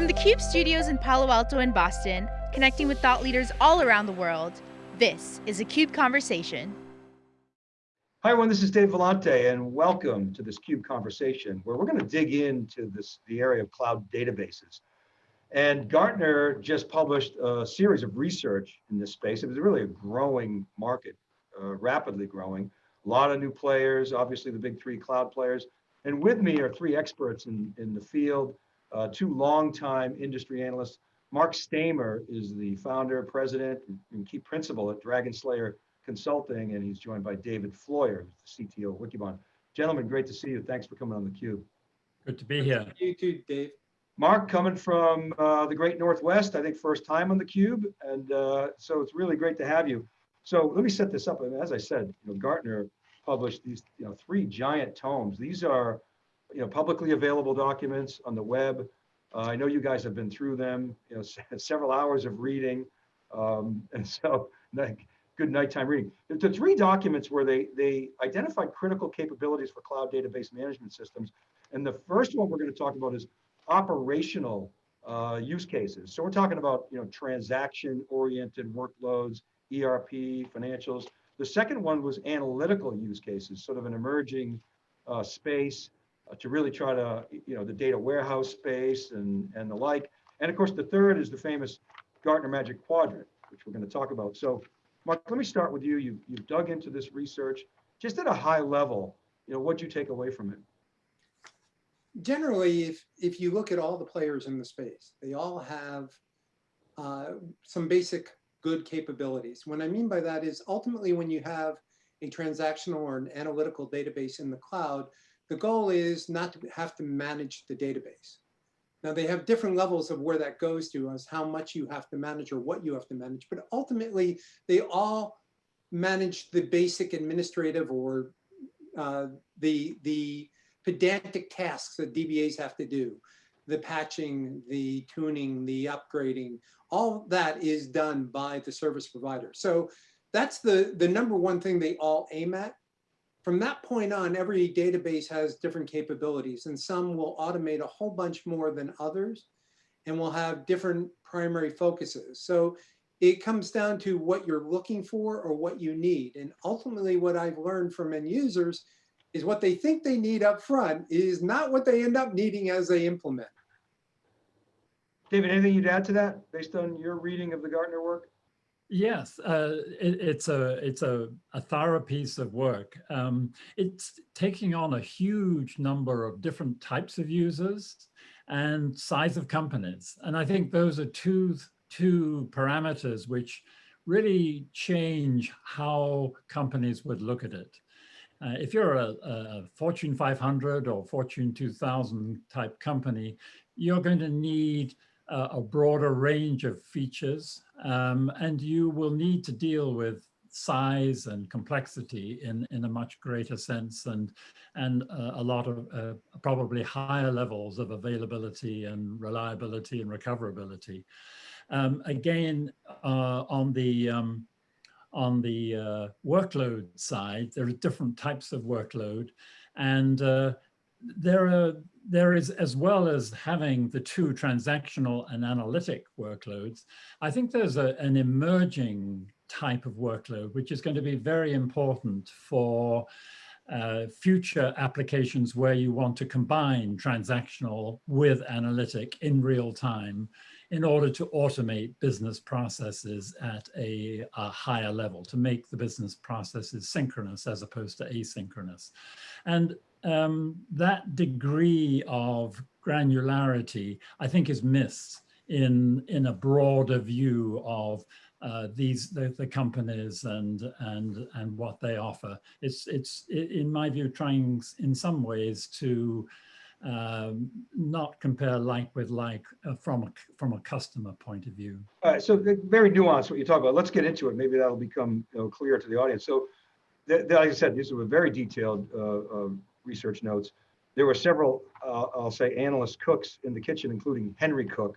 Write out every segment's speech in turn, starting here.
From the CUBE studios in Palo Alto and Boston, connecting with thought leaders all around the world, this is a CUBE Conversation. Hi everyone, this is Dave Vellante and welcome to this CUBE Conversation where we're going to dig into this the area of cloud databases. And Gartner just published a series of research in this space. It was really a growing market, uh, rapidly growing. A lot of new players, obviously the big three cloud players. And with me are three experts in, in the field, uh, two longtime industry analysts. Mark Staimer is the founder, president, and key principal at Dragon Slayer Consulting, and he's joined by David Floyer, the CTO of Wikibon. Gentlemen, great to see you. Thanks for coming on the Cube. Good to be here. You too, Dave. Mark, coming from uh, the great Northwest, I think first time on the Cube, and uh, so it's really great to have you. So let me set this up. as I said, you know, Gartner published these, you know, three giant tomes. These are, you know, publicly available documents on the web. Uh, I know you guys have been through them, you know, several hours of reading, um, and so like, good nighttime reading. The three documents where they they identified critical capabilities for cloud database management systems, and the first one we're going to talk about is operational uh, use cases. So we're talking about you know transaction-oriented workloads, ERP, financials. The second one was analytical use cases, sort of an emerging uh, space to really try to you know the data warehouse space and and the like. And of course, the third is the famous Gartner Magic Quadrant, which we're going to talk about. So, Mark, let me start with you. You you've dug into this research, just at a high level. You know, what you take away from it? generally, if, if you look at all the players in the space, they all have uh, some basic good capabilities. What I mean by that is ultimately when you have a transactional or an analytical database in the cloud, the goal is not to have to manage the database. Now they have different levels of where that goes to as how much you have to manage or what you have to manage, but ultimately they all manage the basic administrative or uh, the, the pedantic tasks that DBAs have to do. The patching, the tuning, the upgrading, all that is done by the service provider. So that's the, the number one thing they all aim at. From that point on, every database has different capabilities and some will automate a whole bunch more than others and will have different primary focuses. So it comes down to what you're looking for or what you need. And ultimately what I've learned from end users is what they think they need up front is not what they end up needing as they implement. David, anything you'd add to that based on your reading of the Gartner work? Yes, uh, it, it's a it's a, a thorough piece of work. Um, it's taking on a huge number of different types of users and size of companies. And I think those are two, two parameters which really change how companies would look at it. Uh, if you're a, a, Fortune 500 or Fortune 2000 type company, you're going to need uh, a broader range of features um, and you will need to deal with size and complexity in, in a much greater sense and, and uh, a lot of uh, probably higher levels of availability and reliability and recoverability. Um, again, uh, on the um, on the uh, workload side, there are different types of workload. And uh, there, are, there is, as well as having the two transactional and analytic workloads, I think there's a, an emerging type of workload, which is going to be very important for uh, future applications where you want to combine transactional with analytic in real time in order to automate business processes at a, a, higher level, to make the business processes synchronous as opposed to asynchronous. And um, that degree of granularity, I think, is missed in, in a broader view of uh, these the, the, companies and and and what they offer. It's it's in my view trying in some ways to um, not compare like with like uh, from a, from a customer point of view. All right, so very nuanced what you talk about. Let's get into it. Maybe that'll become you know, clear to the audience. So, like I said, these were very detailed uh, uh, research notes. There were several, uh, I'll say, analyst cooks in the kitchen, including Henry Cook,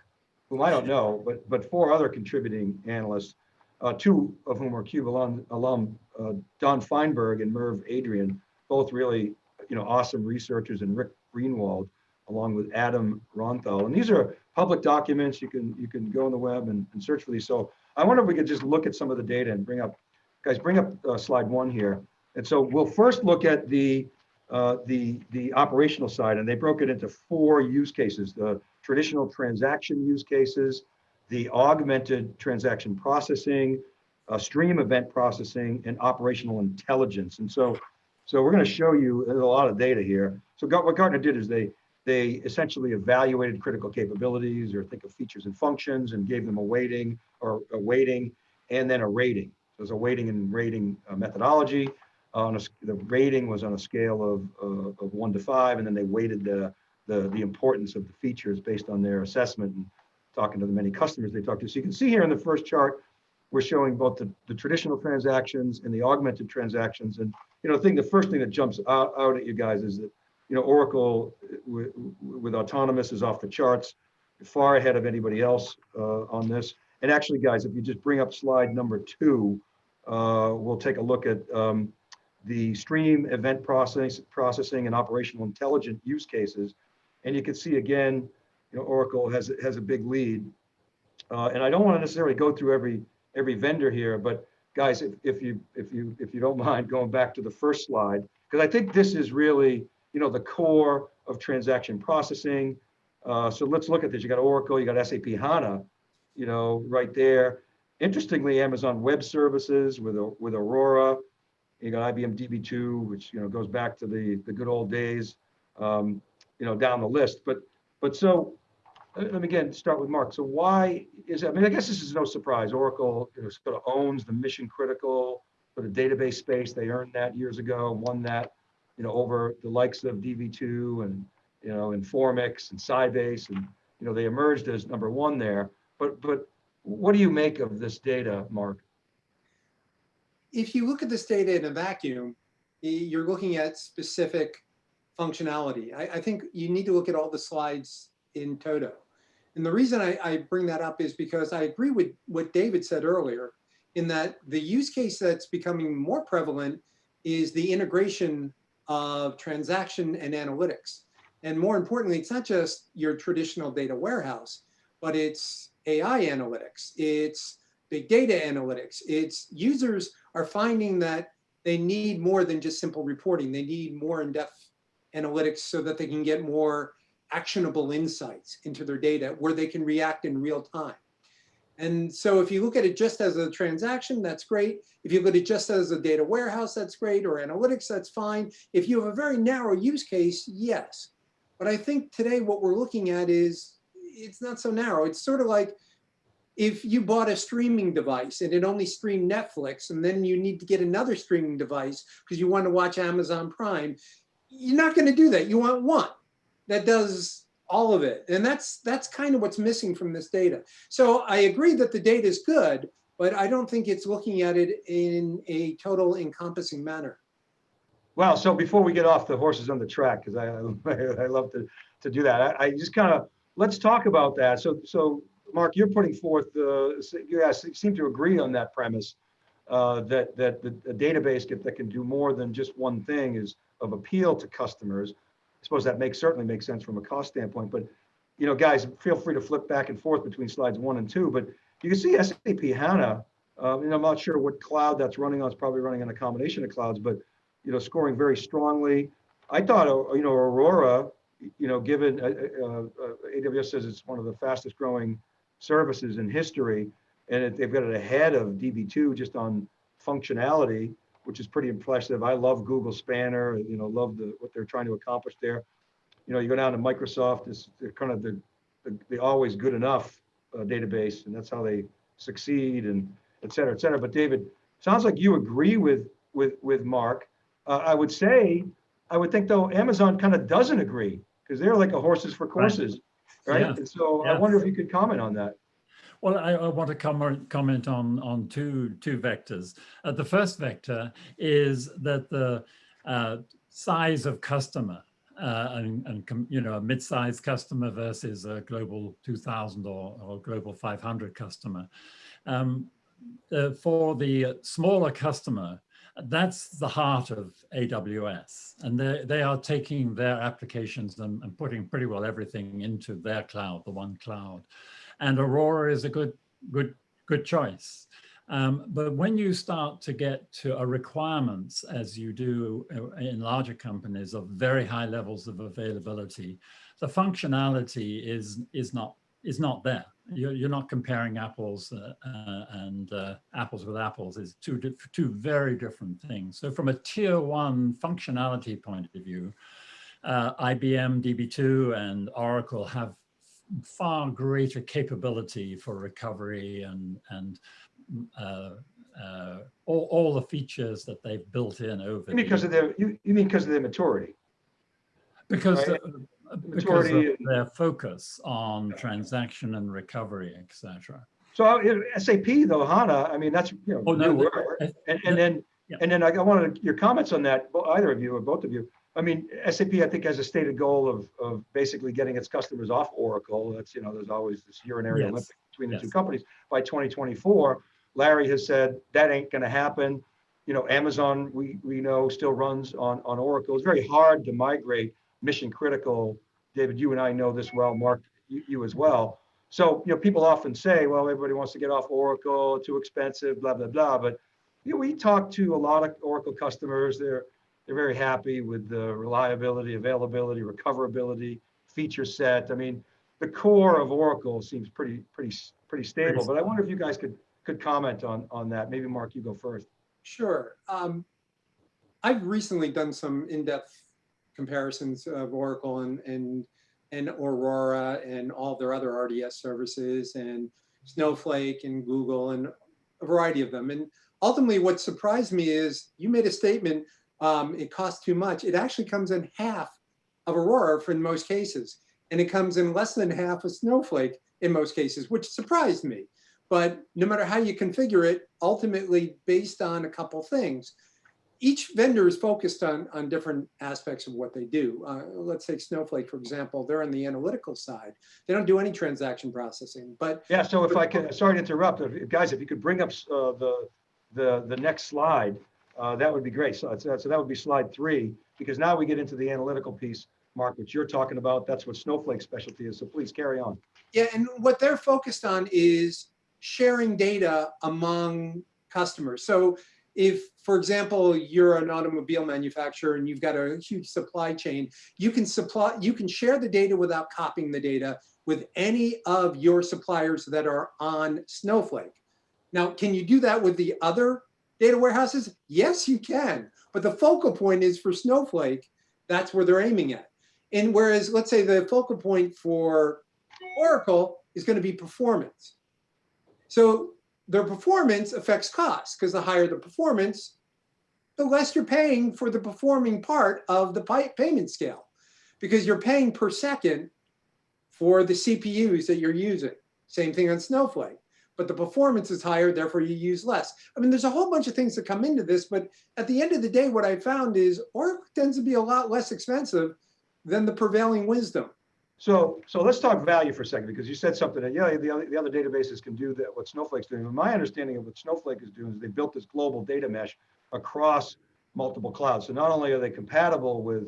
whom I don't know, but but four other contributing analysts, uh, two of whom are CUBE alum, alum uh, Don Feinberg and Merv Adrian, both really you know awesome researchers, and Rick Greenwald, along with Adam Ronthal. And these are public documents. You can you can go on the web and, and search for these. So I wonder if we could just look at some of the data and bring up, guys, bring up uh, slide one here. And so we'll first look at the uh, the the operational side, and they broke it into four use cases: the traditional transaction use cases, the augmented transaction processing, uh, stream event processing, and operational intelligence. And so, so we're going to show you there's a lot of data here. So what Gartner did is they they essentially evaluated critical capabilities, or think of features and functions, and gave them a weighting or a weighting, and then a rating. So there's a weighting and rating uh, methodology. On a, the rating was on a scale of, uh, of one to five, and then they weighted the, the, the importance of the features based on their assessment and talking to the many customers they talked to. So you can see here in the first chart, we're showing both the, the traditional transactions and the augmented transactions. And you know, the thing, the first thing that jumps out, out at you guys is that you know Oracle with, with autonomous is off the charts, far ahead of anybody else uh, on this. And actually, guys, if you just bring up slide number two, uh, we'll take a look at um, the stream event process, processing and operational intelligent use cases. And you can see again, you know, Oracle has, has a big lead. Uh, and I don't want to necessarily go through every every vendor here, but guys, if, if you if you if you don't mind going back to the first slide, because I think this is really you know the core of transaction processing. Uh, so let's look at this. You got Oracle, you got SAP HANA, you know, right there. Interestingly, Amazon Web Services with with Aurora, you got IBM DB2, which you know goes back to the the good old days, um, you know, down the list. But but so let me again start with Mark. So why is I mean I guess this is no surprise. Oracle you know, sort of owns the mission critical for the database space. They earned that years ago, won that, you know, over the likes of DB2 and you know Informix and Sybase, and you know they emerged as number one there. But but what do you make of this data, Mark? If you look at this data in a vacuum, you're looking at specific functionality. I, I, think you need to look at all the slides in toto. And the reason I, I, bring that up is because I agree with what David said earlier in that the use case that's becoming more prevalent is the integration of transaction and analytics. And more importantly, it's not just your traditional data warehouse, but it's AI analytics, it's big data analytics, it's users are finding that they need more than just simple reporting. They need more in-depth analytics so that they can get more actionable insights into their data where they can react in real time. And so if you look at it just as a transaction, that's great. If you look at it just as a data warehouse, that's great, or analytics, that's fine. If you have a very narrow use case, yes. But I think today what we're looking at is, it's not so narrow. It's sort of like if you bought a streaming device and it only streamed Netflix and then you need to get another streaming device because you want to watch Amazon Prime, you're not going to do that. You want one that does all of it. And that's that's kind of what's missing from this data. So I agree that the data is good, but I don't think it's looking at it in a total encompassing manner. Well, so before we get off the horses on the track, because I, I, love to, to do that, I, I just kind of, let's talk about that. So, so Mark, you're putting forth, uh, you seem to agree on that premise uh, that that the, the database that can do more than just one thing is of appeal to customers. I suppose that makes certainly makes sense from a cost standpoint. But you know, guys, feel free to flip back and forth between slides one and two. But you can see SAP HANA. Uh, and I'm not sure what cloud that's running on. It's probably running on a combination of clouds, but you know, scoring very strongly. I thought, uh, you know, Aurora, you know, given uh, uh, uh AWS says it's one of the fastest growing services in history, and it, they've got it ahead of DB2 just on functionality, which is pretty impressive. I love Google Spanner, you know, love the what they're trying to accomplish there. You know, you go down to Microsoft, it's kind of the, the, the always good enough uh, database, and that's how they succeed, and et cetera, et cetera. But David, sounds like you agree with with with Mark. Uh, I would say, I would think though, Amazon kind of doesn't agree because they're like a horses for courses. Right right? Yeah. And so yeah. I wonder if you could comment on that. Well, I, I want to com comment on on two two vectors. Uh, the first vector is that the uh, size of customer uh, and, and you know a mid-sized customer versus a global 2000 or, or global 500 customer. Um, uh, for the smaller customer, That's the heart of AWS. And they, they are taking their applications and, and putting pretty well everything into their cloud, the one cloud. And Aurora is a good, good, good choice. Um, but when you start to get to a requirements, as you do uh, in larger companies of very high levels of availability, the functionality is, is, not, is not there. You're, you're not comparing apples uh, uh, and uh, apples with apples is two, two very different things. So from a tier one functionality point of view, uh, IBM DB2 and Oracle have far greater capability for recovery and, and uh, uh, all, all the features that they've built in over the Because of their, you, you mean because of their maturity? because right? Because of their focus on transaction and recovery, etc. So uh, SAP though, HANA, I mean, that's, you know, Oh, no, new the- And, and then, Yeah. and then I wanted your comments on that, either of you or both of you. I mean, SAP, I think has a stated goal of, of basically getting its customers off Oracle. That's, you know, there's always this urinary Yes. Olympic between the two companies by 2024. Larry has said that ain't gonna happen. You know, Amazon, we, we know still runs on, on Oracle. It's very hard to migrate mission critical. David, you and I know this well, Mark, you, you as well. So, you know, people often say, well, everybody wants to get off Oracle, too expensive, blah, blah, blah. But, you know, we talk to a lot of Oracle customers. They're, they're very happy with the reliability, availability, recoverability, feature set. I mean, the core of Oracle seems pretty, pretty, pretty stable. But I wonder if you guys could, could comment on, on that. Maybe Mark, you go first. Sure. Um, I've recently done some in-depth comparisons of Oracle and, and, and Aurora and all their other RDS services and Snowflake and Google and a variety of them. And ultimately what surprised me is you made a statement, um, it costs too much. It actually comes in half of Aurora for in most cases. And it comes in less than half of Snowflake in most cases, which surprised me. But no matter how you configure it, ultimately based on a couple things, each vendor is focused on, on different aspects of what they do. Uh, let's take Snowflake, for example, they're on the analytical side. They don't do any transaction processing, but Yeah, so if I can, sorry to interrupt, guys, if you could bring up uh, the, the, the next slide, uh, that would be great. So, so so that would be slide three, because now we get into the analytical piece, Mark, which you're talking about. That's what Snowflake's specialty is. So please carry on. Yeah, and what they're focused on is sharing data among customers. So if, for example, you're an automobile manufacturer and you've got a huge supply chain, you can supply, you can share the data without copying the data with any of your suppliers that are on Snowflake. Now, can you do that with the other data warehouses? Yes, you can. But the focal point is for Snowflake, that's where they're aiming at. And whereas, let's say the focal point for Oracle is going to be performance. So their performance affects cost because the higher the performance, the less you're paying for the performing part of the payment scale because you're paying per second for the CPUs that you're using. Same thing on Snowflake, but the performance is higher, therefore you use less. I mean, there's a whole bunch of things that come into this, but at the end of the day, what I found is Oracle tends to be a lot less expensive than the prevailing wisdom. So, so let's talk value for a second, because you said something that, yeah, the other, the other databases can do that, what Snowflake's doing. But my understanding of what Snowflake is doing is they built this global data mesh across multiple clouds. So not only are they compatible with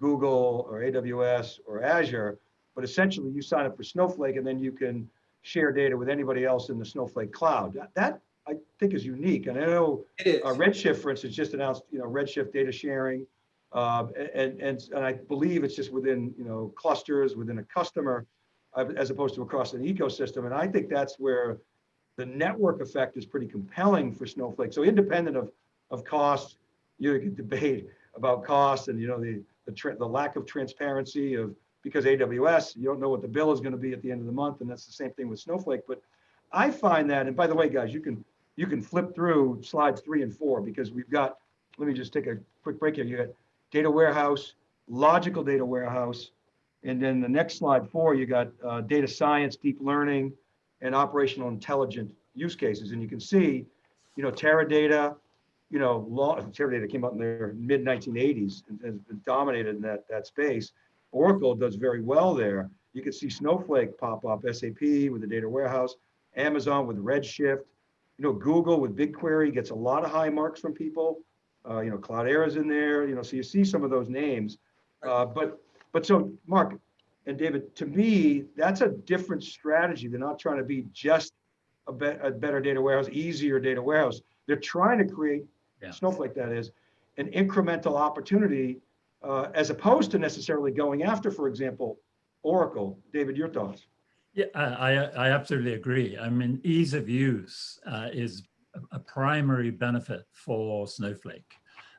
Google or AWS or Azure, but essentially you sign up for Snowflake and then you can share data with anybody else in the Snowflake cloud. That, that I think is unique. And I know uh, Redshift, for instance, just announced, you know, Redshift data sharing. Uh, and, and, and I believe it's just within, you know, clusters within a customer uh, as opposed to across an ecosystem. And I think that's where the network effect is pretty compelling for Snowflake. So independent of, of cost, you can debate about cost and, you know, the, the, the lack of transparency of, because AWS, you don't know what the bill is going to be at the end of the month. And that's the same thing with Snowflake. But I find that, and by the way, guys, you can, you can flip through slides three and four because we've got, let me just take a quick break here. You got data warehouse, logical data warehouse, and then the next slide four, you got uh, data science, deep learning, and operational intelligent use cases. And you can see, you know, Teradata, you know, law, Teradata came out in the mid 1980s and has dominated in that, that space. Oracle does very well there. You can see Snowflake pop up, SAP with the data warehouse, Amazon with Redshift, you know, Google with BigQuery gets a lot of high marks from people. Uh, you know, Cloudera is in there, you know, so you see some of those names. Uh, but, but so Mark and David, to me, that's a different strategy. They're not trying to be just a, be- a better data warehouse, easier data warehouse. They're trying to create Yeah. Snowflake that is, an incremental opportunity uh, as opposed to necessarily going after, for example, Oracle. David, your thoughts? Yeah, I, I I absolutely agree. I mean, ease of use uh, is a- primary benefit for Snowflake.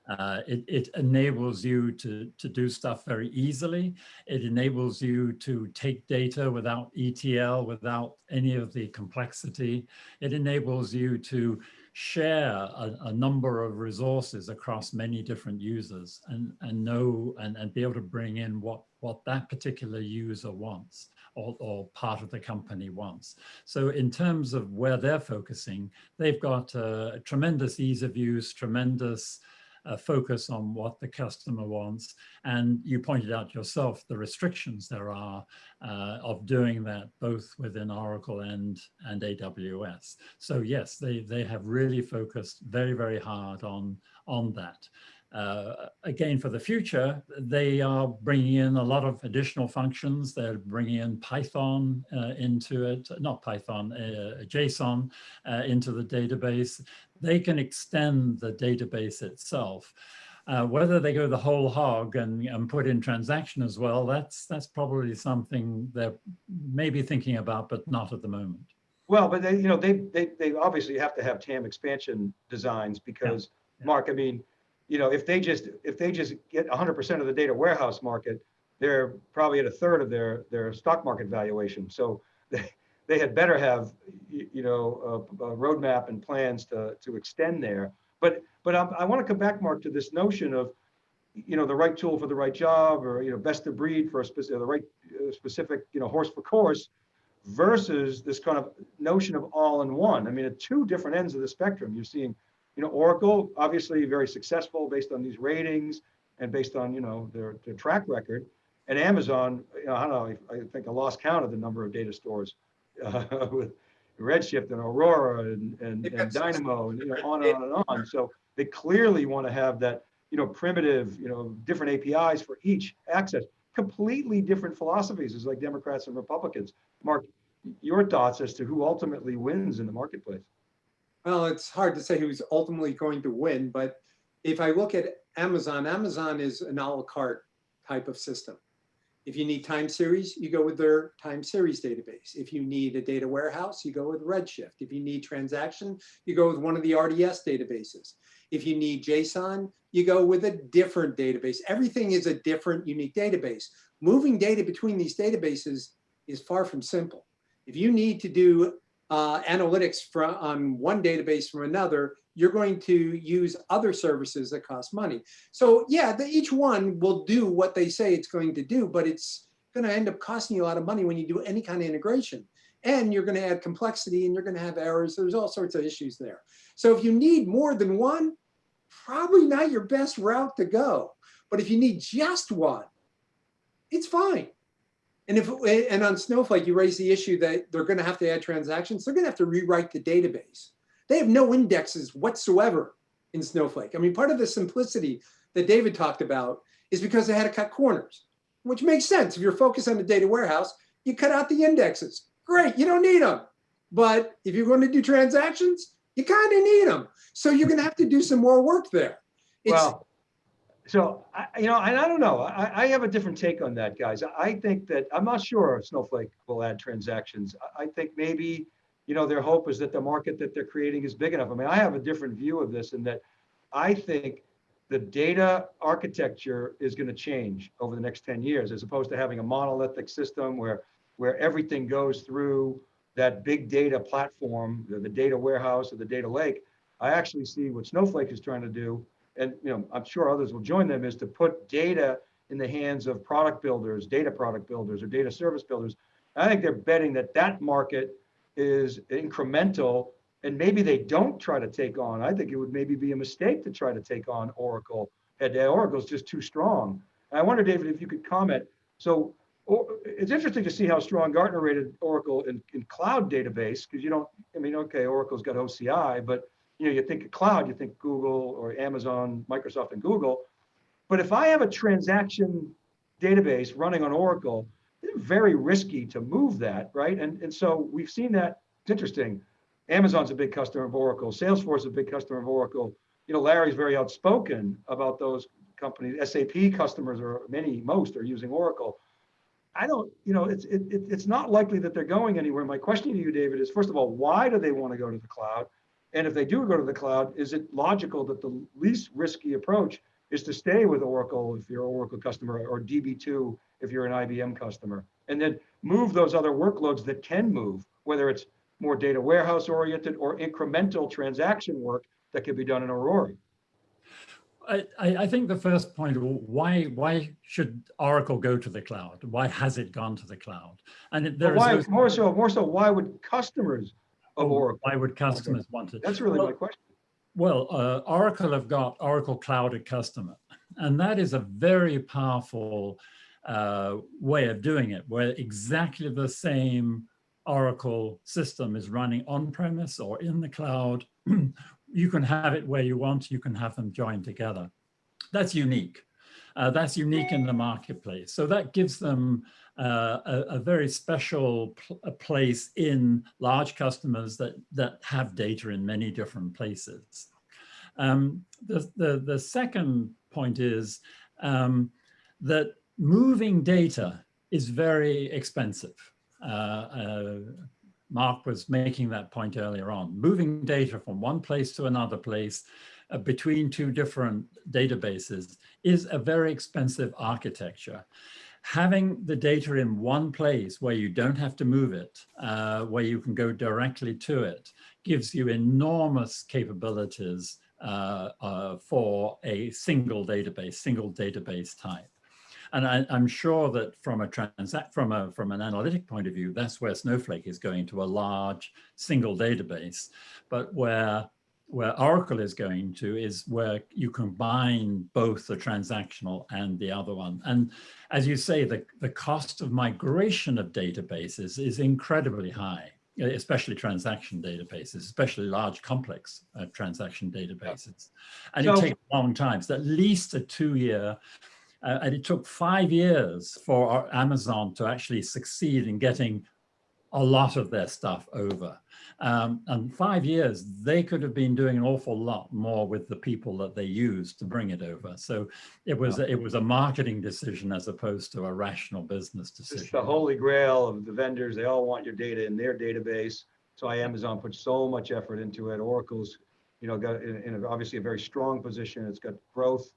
Uh, it, it enables you to, to do stuff very easily. It enables you to take data without ETL, without any of the complexity. It enables you to share a, a number of resources across many different users and, and know and, and be able to bring in what, what that particular user wants or, or part of the company wants. So in terms of where they're focusing, they've got a tremendous ease of use, tremendous uh, focus on what the customer wants. And you pointed out yourself the restrictions there are uh, of doing that both within Oracle and, and AWS. So yes, they, they have really focused very, very hard on, on that. Uh, again, for the future, they are bringing in a lot of additional functions. They're bringing in Python uh, into it, not Python, uh, JSON uh, into the database. They can extend the database itself. Uh, whether they go the whole hog and, and put in transaction as well, that's that's probably something they're maybe thinking about, but not at the moment. Well, but they, you know, they, they, they obviously have to have TAM expansion designs because, Yeah. Mark, I mean, you know, if they just, if they just get hundred percent of the data warehouse market, they're probably at a third of their, their stock market valuation. So they, they had better have, you know, a, a roadmap and plans to, to extend there. But, but I, I want to come back, Mark, to this notion of, you know, the right tool for the right job or, you know, best of breed for a specific, the right uh, specific, you know, horse for course versus this kind of notion of all in one. I mean, at two different ends of the spectrum, you're seeing, you know, Oracle, obviously very successful based on these ratings and based on, you know, their, their track record. And Amazon, you know, I don't know, I think I lost count of the number of data stores uh, with Redshift and Aurora and, and, and. Dynamo and, you know, on and on and on. So they clearly want to have that, you know, primitive, you know, different APIs for each access. Completely different philosophies, is like Democrats and Republicans. Mark, your thoughts as to who ultimately wins in the marketplace? Well, it's hard to say who's ultimately going to win, but if I look at Amazon, Amazon is an a la carte type of system. If you need time series, you go with their time series database. If you need a data warehouse, you go with Redshift. If you need transaction, you go with one of the RDS databases. If you need JSON, you go with a different database. Everything is a different unique database. Moving data between these databases is far from simple. If you need to do uh, analytics from on one database from another, you're going to use other services that cost money. So yeah, the, each one will do what they say it's going to do, but it's going to end up costing you a lot of money when you do any kind of integration. And you're going to add complexity and you're going to have errors. There's all sorts of issues there. So if you need more than one, probably not your best route to go. But if you need just one, it's fine. And if and on Snowflake, you raise the issue that they're going to have to add transactions. They're going to have to rewrite the database. They have no indexes whatsoever in Snowflake. I mean, part of the simplicity that David talked about is because they had to cut corners, which makes sense. If you're focused on the data warehouse, you cut out the indexes. Great, you don't need them. But if you're going to do transactions, you kind of need them. So you're going to have to do some more work there. It's, Well, so I, you know, and I don't know. I, I have a different take on that, guys. I think that I'm not sure Snowflake will add transactions. I, I think maybe, you know, their hope is that the market that they're creating is big enough. I mean, I have a different view of this in that I think the data architecture is going to change over the next 10 years, as opposed to having a monolithic system where where everything goes through that big data platform, the, the data warehouse or the data lake. I actually see what Snowflake is trying to do and you know, I'm sure others will join them, is to put data in the hands of product builders, data product builders, or data service builders. I think they're betting that that market is incremental, and maybe they don't try to take on. I think it would maybe be a mistake to try to take on Oracle. And uh, Oracle's just too strong. And I wonder, David, if you could comment. So or, it's interesting to see how strong Gartner rated Oracle in, in cloud database, because you don't, I mean, okay, Oracle's got OCI, but you know, you think of cloud, you think Google or Amazon, Microsoft and Google. But if I have a transaction database running on Oracle, it's very risky to move that, right? And, and so we've seen that, it's interesting. Amazon's a big customer of Oracle, Salesforce is a big customer of Oracle. You know, Larry's very outspoken about those companies. SAP customers are many, most are using Oracle. I don't, you know, it's, it, it- it's not likely that they're going anywhere. My question to you, David, is first of all, why do they want to go to the cloud? And if they do go to the cloud, is it logical that the least risky approach is to stay with Oracle if you're an Oracle customer or DB2 if you're an IBM customer? And then move those other workloads that can move, whether it's more data warehouse oriented or incremental transaction work that could be done in Aurora. I, I I think the first point, why why should Oracle go to the cloud? Why has it gone to the cloud? And there But is why, no- more so, more so, why would customers of Oh, Oracle? Why would customers want it? That's really my question. Well, uh, Oracle have got Oracle Cloud at Customer, and that is a very powerful uh, way of doing it, where exactly the same Oracle system is running on-premise or in the cloud. you can have it where you want, you can have them joined together. That's unique. Uh, that's unique in the marketplace. So that gives them uh, a, a very special pl place in large customers that, that have data in many different places. Um, the, the, the second point is um, that moving data is very expensive. Uh, uh, Mark was making that point earlier on. Moving data from one place to another place uh, between two different databases is a very expensive architecture. Having the data in one place where you don't have to move it, uh, where you can go directly to it, gives you enormous capabilities uh, uh, for a single database, single database type. And I, am sure that from a transact from a from an analytic point of view, that's where Snowflake is going to a large single database. But where where Oracle is going to is where you combine both the transactional and the other one. And as you say, the, the cost of migration of databases is incredibly high, especially transaction databases, especially large complex uh, transaction databases. And So- it takes a long time. So at least a two year uh, and it took five years for our Amazon to actually succeed in getting a lot of their stuff over. Um, and five years, they could have been doing an awful lot more with the people that they used to bring it over. So it was it was a marketing decision as opposed to a rational business It's decision. the holy grail of the vendors. They all want your data in their database. So why Amazon puts so much effort into it. Oracle's, you know, got in, in a- obviously a very strong position. It's got growth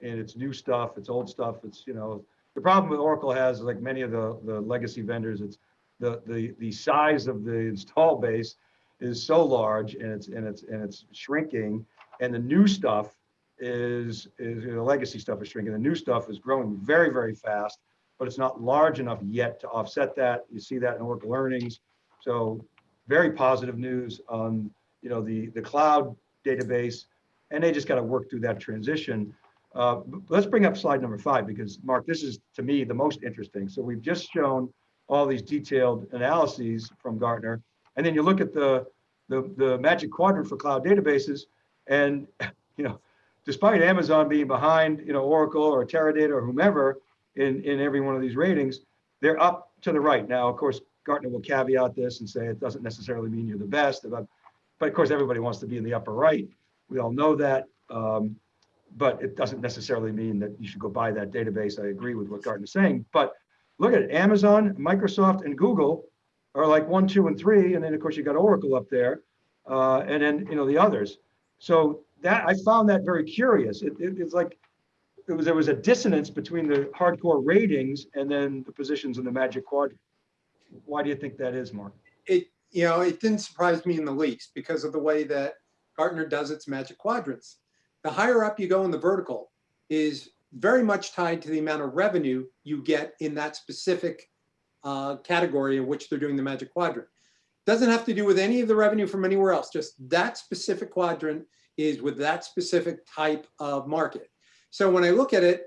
and it's new stuff, it's old stuff. It's, you know, the problem with Oracle has, like many of the, the legacy vendors, it's the, the, the size of the install base is so large and it's, and it's, and it's shrinking. And the new stuff is, is, the legacy stuff is shrinking. The new stuff is growing very, very fast, but it's not large enough yet to offset that. You see that in Oracle earnings. So very positive news on, you know, the, the cloud database. And they just got to work through that transition. Uh, Let's bring up slide number five, because Mark, this is to me the most interesting. So we've just shown all these detailed analyses from Gartner. And then you look at the, the, the magic quadrant for cloud databases. And, you know, despite Amazon being behind, you know, Oracle or Teradata or whomever in, in every one of these ratings, they're up to the right. Now, of course, Gartner will caveat this and say it doesn't necessarily mean you're the best. But, but of course, everybody wants to be in the upper right. We all know that. Um, but it doesn't necessarily mean that you should go buy that database. I agree with what Gartner's saying. But look at it, Amazon, Microsoft, and Google are like one, two, and three. And then, of course, you got Oracle up there. Uh, and then, you know, the others. So that I found that very curious. It, it- it's like it was there was a dissonance between the hardcore ratings and then the positions in the magic quadrant. Why do you think that is, Mark? It, you know, it didn't surprise me in the least because of the way that Gartner does its magic quadrants. The higher up you go in the vertical is very much tied to the amount of revenue you get in that specific uh, category in which they're doing the magic quadrant. Doesn't have to do with any of the revenue from anywhere else, just that specific quadrant is with that specific type of market. So when I look at it,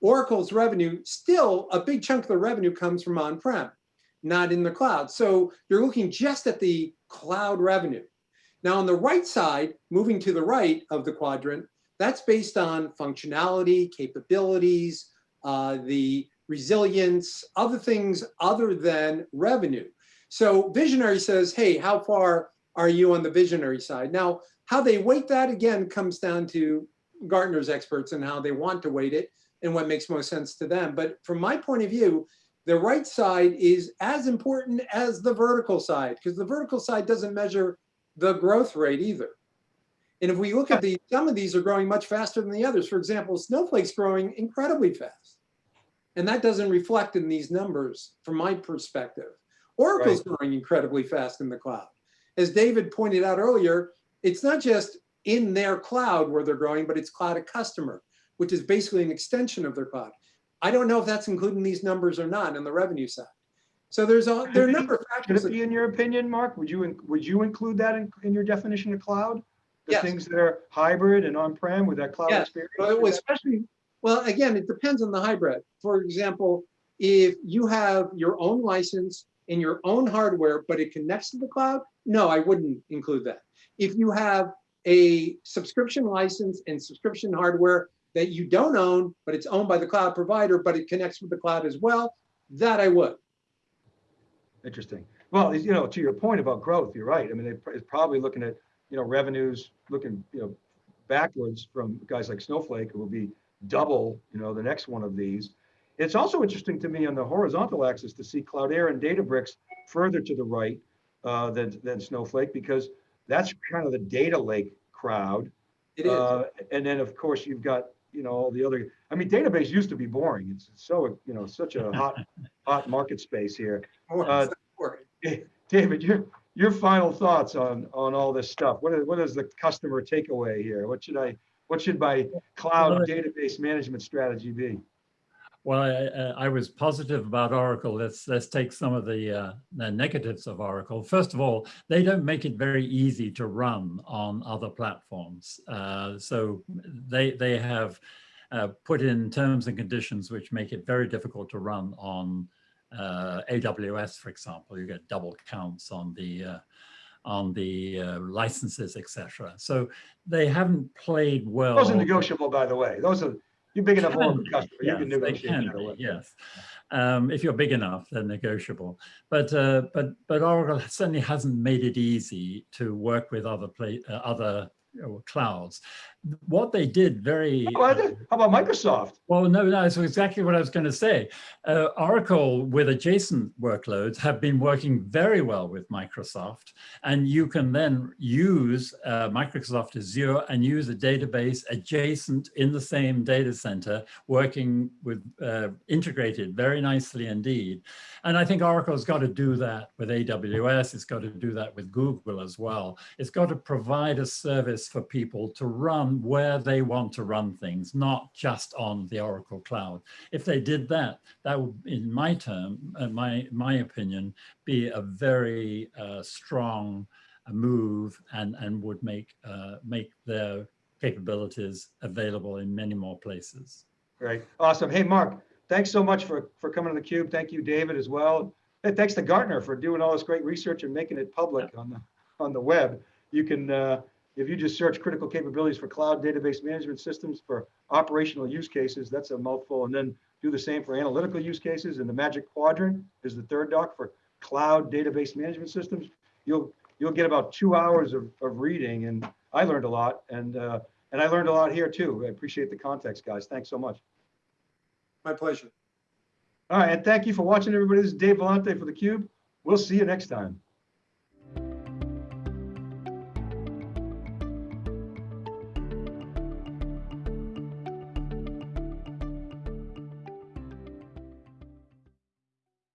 Oracle's revenue, still a big chunk of the revenue comes from on-prem, not in the cloud. So you're looking just at the cloud revenue. Now on the right side, moving to the right of the quadrant, that's based on functionality, capabilities, uh, the resilience, other things other than revenue. So visionary says, hey, how far are you on the visionary side? Now, how they weight that again comes down to Gartner's experts and how they want to weight it and what makes most sense to them. But from my point of view, the right side is as important as the vertical side because the vertical side doesn't measure the growth rate either. And if we look at the, some of these are growing much faster than the others. For example, Snowflake's growing incredibly fast. And that doesn't reflect in these numbers from my perspective. Oracle's growing incredibly fast in the cloud. As David pointed out earlier, it's not just in their cloud where they're growing, but it's cloud a customer, which is basically an extension of their cloud. I don't know if that's including these numbers or not on the revenue side. So there's a, there are a number of Should factors. it that- be in your opinion, Mark? Would you, would you include that in, in your definition of cloud? The things that are hybrid and on-prem with that cloud Yes, experience? But especially, well, again, it depends on the hybrid. For example, if you have your own license and your own hardware, but it connects to the cloud, no, I wouldn't include that. If you have a subscription license and subscription hardware that you don't own, but it's owned by the cloud provider, but it connects with the cloud as well, that I would. Interesting. Well, you know, to your point about growth, you're right. I mean, it's probably looking at, you know, revenues, looking, you know, backwards from guys like Snowflake, who will be double, you know, the next one of these. It's also interesting to me on the horizontal axis to see Cloudera and Databricks further to the right uh, than, than Snowflake, because that's kind of the data lake crowd. It is. Uh, And then, of course, you've got, you know, all the other, I mean, database used to be boring. It's so, you know, such a hot, hot market space here. Uh. David, your, your final thoughts on, on all this stuff. What is, what is the customer takeaway here? What should I, what should my cloud database management strategy be? Well, I, I was positive about Oracle. Let's let's take some of the, uh, the negatives of Oracle. First of all, they don't make it very easy to run on other platforms. Uh, so they they have uh, put in terms and conditions which make it very difficult to run on uh, AWS, for example. You get double counts on the uh, on the uh, licenses, etc. So they haven't played well. Those are negotiable, by the way. Those are, you're big enough Can customer, you yes, can they negotiate. can be. Yes, um, if you're big enough, they're negotiable. But uh, but but Oracle certainly hasn't made it easy to work with other play, uh, other clouds. What they did very How about? How about Microsoft? well, no, no, that's exactly what I was going to say. Uh, Oracle with adjacent workloads have been working very well with Microsoft. And you can then use uh, Microsoft Azure and use a database adjacent in the same data center, working with uh, integrated very nicely indeed. And I think Oracle's got to do that with AWS. It's got to do that with Google as well. It's got to provide a service for people to run where they want to run things, not just on the Oracle cloud. If they did that, that would, in my term, uh, my, my opinion, be a very uh, strong uh, move and, and would make, uh, make their capabilities available in many more places. Great, awesome. Hey, Mark, thanks so much for, for coming to the cube. Thank you, David, as well. Hey, thanks to Gartner for doing all this great research and making it public on the, on the web. You can, uh, if you just search critical capabilities for cloud database management systems for operational use cases, that's a mouthful. And then do the same for analytical use cases. And the magic quadrant is the third doc for cloud database management systems. You'll, you'll get about two hours of, of reading and I learned a lot and, uh, and I learned a lot here too. I appreciate the context, guys. Thanks so much. My pleasure. All right, and thank you for watching, everybody. This is Dave Vellante for theCUBE. We'll see you next time.